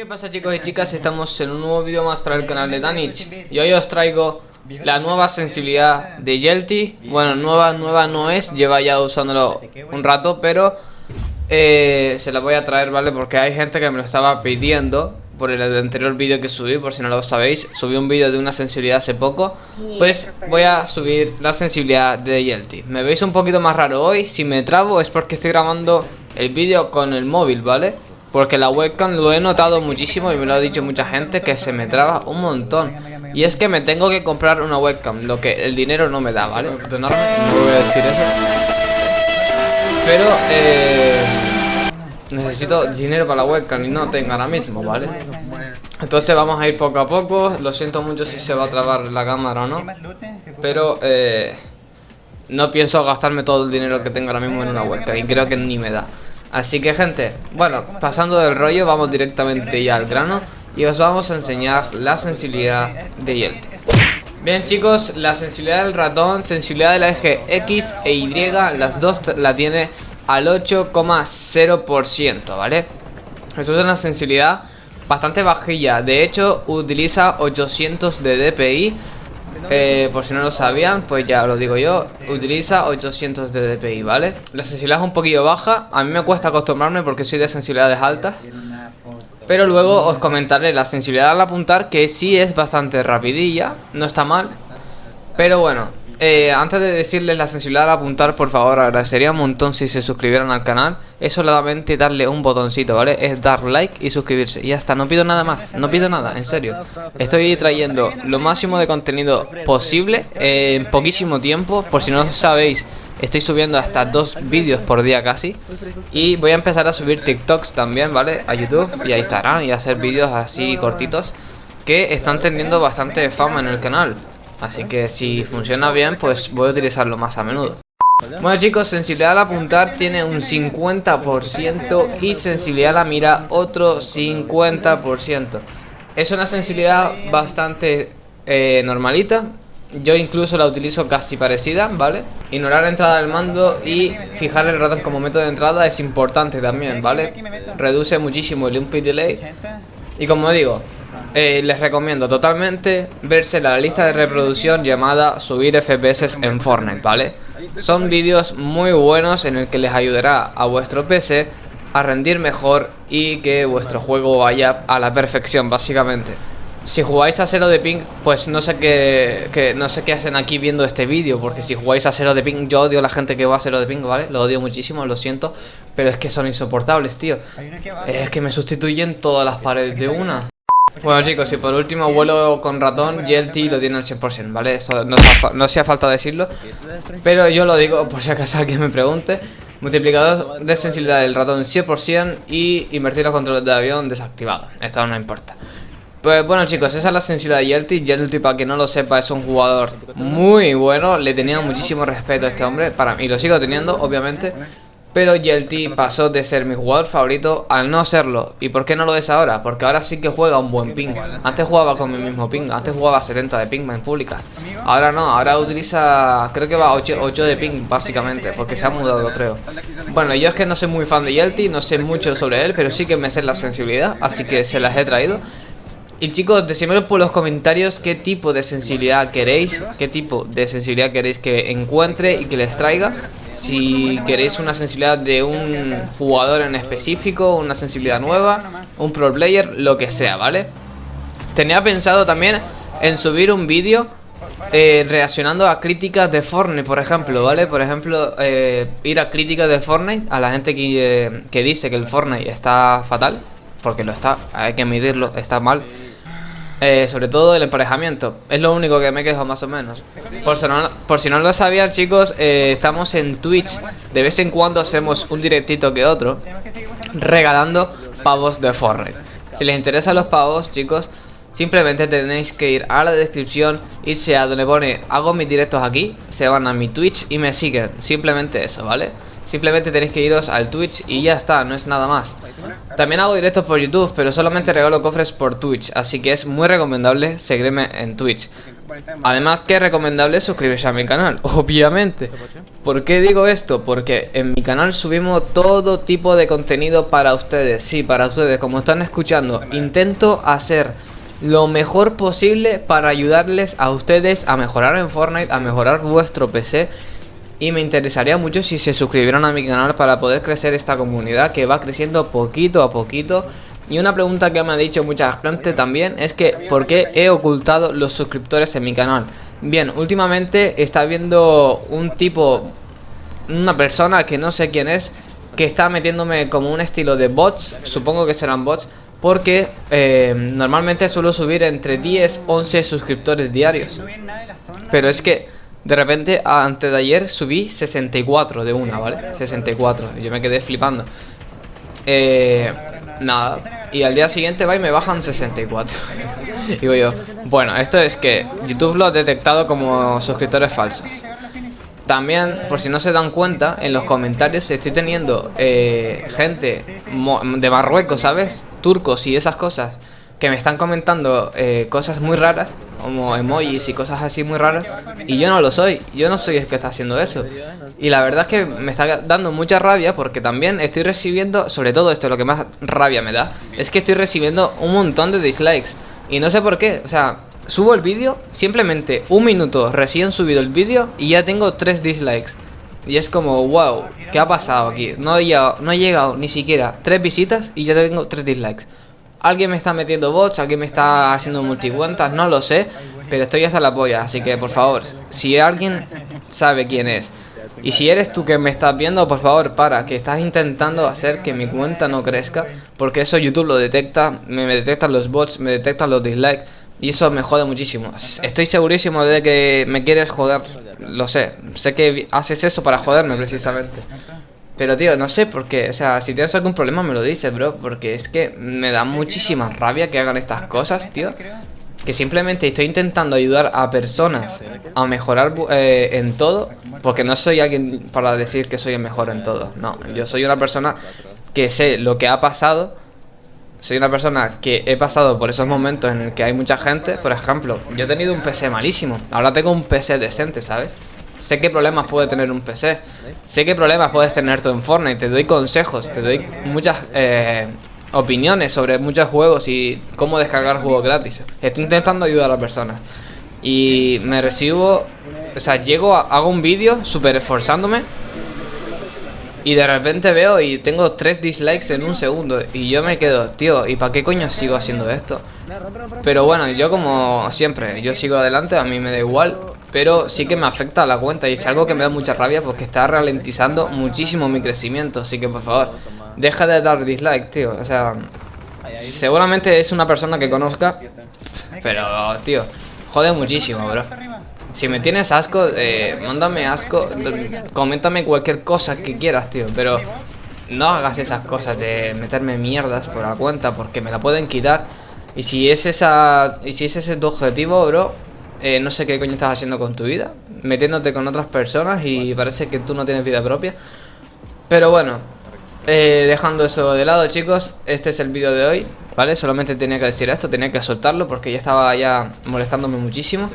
¿Qué pasa chicos y chicas? Estamos en un nuevo vídeo más para el canal de Danich Y hoy os traigo la nueva sensibilidad de Yelty. Bueno, nueva, nueva no es, lleva ya usándolo un rato Pero eh, se la voy a traer, ¿vale? Porque hay gente que me lo estaba pidiendo Por el anterior vídeo que subí, por si no lo sabéis. Subí un vídeo de una sensibilidad hace poco. Pues voy a subir la sensibilidad de Yelty. Me veis un poquito más raro hoy Si me trabo es porque estoy grabando el vídeo con el móvil, ¿vale? Porque la webcam lo he notado muchísimo y me lo ha dicho mucha gente que se me traba un montón. Y es que me tengo que comprar una webcam, lo que el dinero no me da, ¿vale? no voy a decir eso. Pero, eh, necesito dinero para la webcam y no tengo ahora mismo, ¿vale? Entonces vamos a ir poco a poco. Lo siento mucho si se va a trabar la cámara o no. Pero, eh, no pienso gastarme todo el dinero que tengo ahora mismo en una webcam y creo que ni me da. Así que gente, bueno, pasando del rollo vamos directamente ya al grano Y os vamos a enseñar la sensibilidad de Yelty Bien chicos, la sensibilidad del ratón, sensibilidad del eje X e Y Las dos la tiene al 8,0% ¿vale? Eso es una sensibilidad bastante bajilla De hecho utiliza 800 de DPI eh, por si no lo sabían, pues ya lo digo yo Utiliza 800 de DPI, ¿vale? La sensibilidad es un poquillo baja A mí me cuesta acostumbrarme porque soy de sensibilidades altas Pero luego os comentaré la sensibilidad al apuntar Que sí es bastante rapidilla No está mal Pero bueno, eh, antes de decirles la sensibilidad al apuntar, por favor, agradecería un montón si se suscribieran al canal. Es solamente darle un botoncito, ¿vale? Es dar like y suscribirse. Y ya está, no pido nada más, no pido nada, en serio. Estoy trayendo lo máximo de contenido posible en poquísimo tiempo. Por si no sabéis, estoy subiendo hasta dos vídeos por día casi. Y voy a empezar a subir TikToks también, ¿vale? A YouTube y a Instagram y a hacer vídeos así cortitos que están teniendo bastante fama en el canal. Así que si funciona bien, pues voy a utilizarlo más a menudo. Bueno chicos, sensibilidad al apuntar tiene un 50% y sensibilidad a la mira otro 50%. Es una sensibilidad bastante eh, normalita. Yo incluso la utilizo casi parecida, ¿vale? Ignorar la entrada del mando y fijar el ratón como método de entrada es importante también, ¿vale? Reduce muchísimo el input delay. Y como digo, eh, les recomiendo totalmente verse la lista de reproducción llamada subir FPS en Fortnite, ¿vale? Son vídeos muy buenos en el que les ayudará a vuestro PC a rendir mejor y que vuestro juego vaya a la perfección, básicamente. Si jugáis a cero de ping, pues no sé qué, no sé qué hacen aquí viendo este vídeo, porque si jugáis a cero de ping, yo odio a la gente que va a cero de ping, ¿vale? Lo odio muchísimo, lo siento, pero es que son insoportables, tío. Es que me sustituyen todas las paredes de una. Bueno chicos, y por último vuelo con ratón Yelty lo tiene al 100%, ¿vale? Eso no, no hacía falta decirlo. Pero yo lo digo por si acaso alguien me pregunte. Multiplicador de sensibilidad del ratón 100% Y invertir los controles de avión desactivado. Esto no importa. Pues bueno chicos, esa es la sensibilidad de Yelty. Yelty para que no lo sepa es un jugador muy bueno. Le tenía muchísimo respeto a este hombre para, Y lo sigo teniendo obviamente pero Yelty pasó de ser mi jugador favorito al no serlo. ¿Y por qué no lo es ahora? Porque ahora sí que juega un buen ping. Antes jugaba con mi mismo ping. Antes jugaba 70 de ping en pública. Ahora no, ahora utiliza... Creo que va 8, 8 de ping básicamente. Porque se ha mudado creo. Bueno, yo es que no soy muy fan de Yelty. No sé mucho sobre él. Pero sí que me sé la sensibilidad. Así que se las he traído. Y chicos, decídmelo por los comentarios qué tipo de sensibilidad queréis, qué tipo de sensibilidad queréis que encuentre y que les traiga. Si queréis una sensibilidad de un jugador en específico, una sensibilidad nueva, un pro player, lo que sea, ¿vale? Tenía pensado también en subir un vídeo eh, reaccionando a críticas de Fortnite, por ejemplo, ¿vale? Por ejemplo, eh, ir a críticas de Fortnite a la gente que, eh, que dice que el Fortnite está fatal, porque lo está, hay que medirlo, está mal. Eh, sobre todo el emparejamiento. Es lo único que me quejo más o menos. Por si no, por si no lo sabían, chicos, eh, estamos en Twitch. De vez en cuando hacemos un directito que otro. Regalando pavos de Fortnite. Si les interesan los pavos, chicos, simplemente tenéis que ir a la descripción, irse a donde pone hago mis directos aquí, se van a mi Twitch y me siguen. Simplemente eso, ¿vale? Simplemente tenéis que iros al Twitch y ya está, no es nada más. También hago directos por YouTube, pero solamente regalo cofres por Twitch, así que es muy recomendable seguirme en Twitch. Además que es recomendable suscribirse a mi canal, obviamente. ¿Por qué digo esto? Porque en mi canal subimos todo tipo de contenido para ustedes Sí, para ustedes, como están escuchando Intento hacer lo mejor posible para ayudarles a ustedes a mejorar en Fortnite A mejorar vuestro PC y me interesaría mucho si se suscribieran a mi canal para poder crecer esta comunidad que va creciendo poquito a poquito. Y una pregunta que me ha dicho mucha gente también es que ¿por qué he ocultado los suscriptores en mi canal? Bien, últimamente está viendo un tipo, una persona que no sé quién es, que está metiéndome como un estilo de bots, supongo que serán bots, porque eh, normalmente suelo subir entre 10, 11 suscriptores diarios. Pero es que de repente, antes de ayer subí 64 de una, ¿vale? 64, y yo me quedé flipando. Eh... Nada. Y al día siguiente va y me bajan 64 Digo yo Bueno, esto es que YouTube lo ha detectado como suscriptores falsos. También, por si no se dan cuenta En los comentarios estoy teniendo eh, Gente de Marruecos, ¿sabes? Turcos y esas cosas Que me están comentando eh, cosas muy raras como emojis y cosas así muy raras. Y yo no lo soy, yo no soy el que está haciendo eso. Y la verdad es que me está dando mucha rabia porque también estoy recibiendo, sobre todo esto lo que más rabia me da, es que estoy recibiendo un montón de dislikes. Y no sé por qué, o sea, subo el vídeo, simplemente un minuto recién subido el vídeo y ya tengo tres dislikes. Y es como, wow, ¿qué ha pasado aquí? No he llegado, llegado ni siquiera tres visitas y ya tengo tres dislikes Alguien me está metiendo bots, alguien me está haciendo multicuentas, no lo sé Pero estoy hasta la polla, así que por favor Si alguien sabe quién es Y si eres tú que me estás viendo, por favor, para Que estás intentando hacer que mi cuenta no crezca Porque eso YouTube lo detecta Me, detectan los bots, me detectan los dislikes Y eso me jode muchísimo. Estoy segurísimo de que me quieres joder Lo sé, sé que haces eso para joderme precisamente pero tío, no sé por qué, o sea, si tienes algún problema me lo dices, bro Porque es que me da muchísima rabia que hagan estas cosas, tío. Que simplemente estoy intentando ayudar a personas a mejorar eh, en todo Porque no soy alguien para decir que soy el mejor en todo No, yo soy una persona que sé lo que ha pasado soy una persona que he pasado por esos momentos en el que hay mucha gente. Por ejemplo, yo he tenido un PC malísimo. Ahora tengo un PC decente, ¿sabes? Sé qué problemas puede tener un PC. Sé qué problemas puedes tener tú en Fortnite. Te doy consejos, te doy muchas eh, opiniones sobre muchos juegos y cómo descargar juegos gratis. Estoy intentando ayudar a las personas. Y me recibo... O sea, llego, hago un vídeo súper esforzándome. Y de repente veo y tengo tres dislikes en un segundo. Y yo me quedo, tío, ¿y para qué coño sigo haciendo esto? Pero bueno, yo como siempre, yo sigo adelante, a mí me da igual pero sí que me afecta a la cuenta y es algo que me da mucha rabia porque está ralentizando muchísimo mi crecimiento. Así que por favor, deja de dar dislike, tío. O sea, seguramente es una persona que conozca, pero, tío, jode muchísimo, bro. Si me tienes asco, eh, mándame asco, coméntame cualquier cosa que quieras, tío, pero no hagas esas cosas de meterme mierdas por la cuenta porque me la pueden quitar. Y si es esa y si ese es tu objetivo, bro, eh, no sé qué coño estás haciendo con tu vida Metiéndote con otras personas y parece que tú no tienes vida propia Pero bueno eh, Dejando eso de lado chicos Este es el vídeo de hoy ¿Vale? Solamente tenía que decir esto, tenía que soltarlo Porque ya estaba ya molestándome muchísimo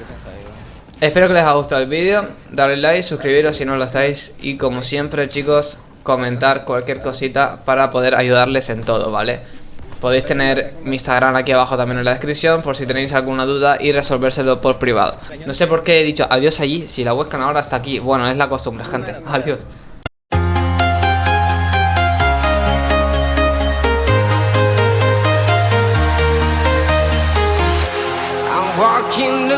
Espero que les haya gustado el vídeo Darle like, suscribiros si no lo estáis Y como siempre chicos Comentar cualquier cosita para poder ayudarles en todo, ¿vale? Podéis tener mi Instagram aquí abajo también en la descripción por si tenéis alguna duda y resolvérselo por privado. No sé por qué he dicho adiós allí, si la webcam ahora está aquí. Bueno, es la costumbre, gente. Adiós. walking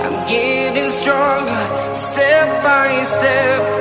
I'm getting stronger, step by step